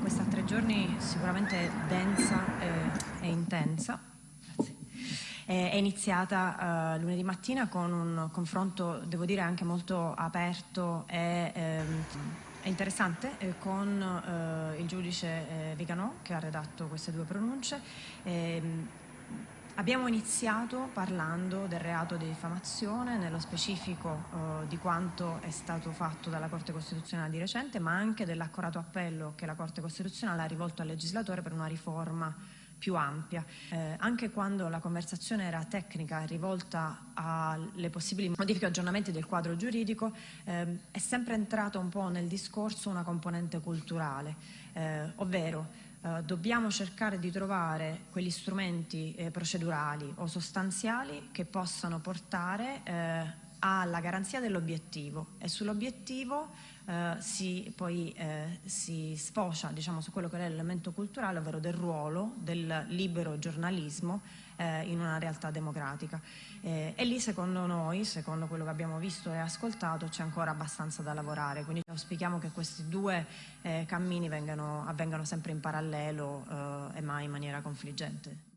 questa tre giorni sicuramente densa e, e intensa. È iniziata uh, lunedì mattina con un confronto, devo dire, anche molto aperto e ehm, interessante eh, con eh, il giudice eh, Viganò che ha redatto queste due pronunce. Ehm, Abbiamo iniziato parlando del reato di diffamazione, nello specifico eh, di quanto è stato fatto dalla Corte Costituzionale di recente, ma anche dell'accorato appello che la Corte Costituzionale ha rivolto al legislatore per una riforma più ampia. Eh, anche quando la conversazione era tecnica e rivolta alle possibili modifiche o aggiornamenti del quadro giuridico, eh, è sempre entrata un po' nel discorso una componente culturale, eh, ovvero eh, dobbiamo cercare di trovare quegli strumenti eh, procedurali o sostanziali che possano portare eh, alla garanzia dell'obiettivo e sull'obiettivo eh, si, poi eh, si sfocia diciamo, su quello che è l'elemento culturale, ovvero del ruolo del libero giornalismo eh, in una realtà democratica. Eh, e lì secondo noi, secondo quello che abbiamo visto e ascoltato, c'è ancora abbastanza da lavorare, quindi auspichiamo che questi due eh, cammini vengano, avvengano sempre in parallelo eh, e mai in maniera confliggente.